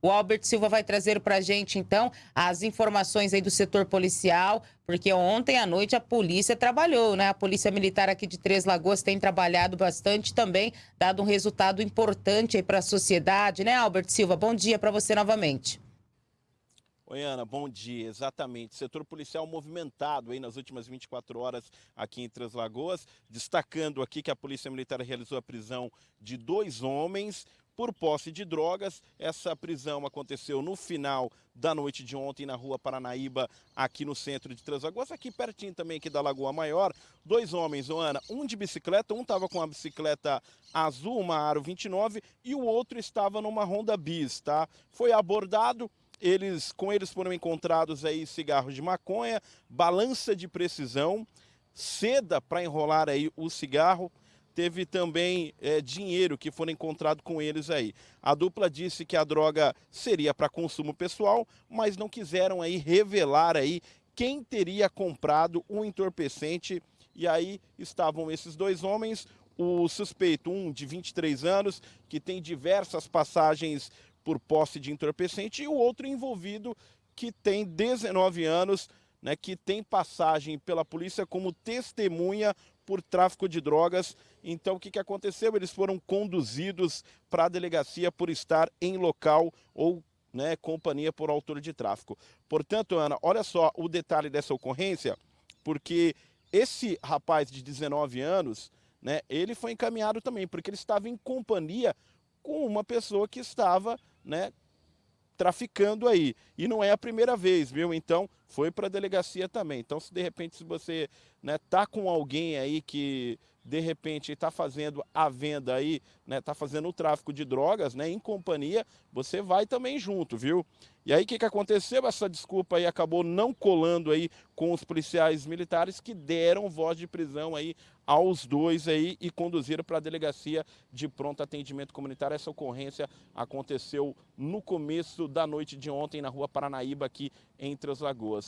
O Albert Silva vai trazer para a gente, então, as informações aí do setor policial, porque ontem à noite a polícia trabalhou, né? A Polícia Militar aqui de Três Lagoas tem trabalhado bastante também, dado um resultado importante aí para a sociedade, né, Albert Silva? Bom dia para você novamente. Oi, Ana, bom dia. Exatamente. Setor policial movimentado aí nas últimas 24 horas aqui em Três Lagoas, destacando aqui que a Polícia Militar realizou a prisão de dois homens por posse de drogas. Essa prisão aconteceu no final da noite de ontem na rua Paranaíba, aqui no centro de Lagoas, aqui pertinho também aqui da Lagoa Maior. Dois homens, Ana, um de bicicleta, um estava com uma bicicleta azul, uma Aro 29, e o outro estava numa Honda Bis, tá? Foi abordado, eles, com eles foram encontrados aí cigarros de maconha, balança de precisão, seda para enrolar aí o cigarro, teve também é, dinheiro que foram encontrado com eles aí. A dupla disse que a droga seria para consumo pessoal, mas não quiseram aí revelar aí quem teria comprado o entorpecente. E aí estavam esses dois homens, o suspeito, um de 23 anos, que tem diversas passagens por posse de entorpecente, e o outro envolvido que tem 19 anos, né, que tem passagem pela polícia como testemunha por tráfico de drogas. Então, o que, que aconteceu? Eles foram conduzidos para a delegacia por estar em local ou né, companhia por autor de tráfico. Portanto, Ana, olha só o detalhe dessa ocorrência, porque esse rapaz de 19 anos, né, ele foi encaminhado também, porque ele estava em companhia com uma pessoa que estava né, traficando aí. E não é a primeira vez, viu? Então, foi para a delegacia também. Então, se de repente, se você né, tá com alguém aí que de repente está fazendo a venda aí, né, tá fazendo o tráfico de drogas, né, em companhia, você vai também junto, viu? E aí o que, que aconteceu? Essa desculpa aí acabou não colando aí com os policiais militares que deram voz de prisão aí aos dois aí e conduziram para a delegacia de pronto atendimento comunitário. Essa ocorrência aconteceu no começo da noite de ontem na rua Paranaíba aqui entre as Lagoas.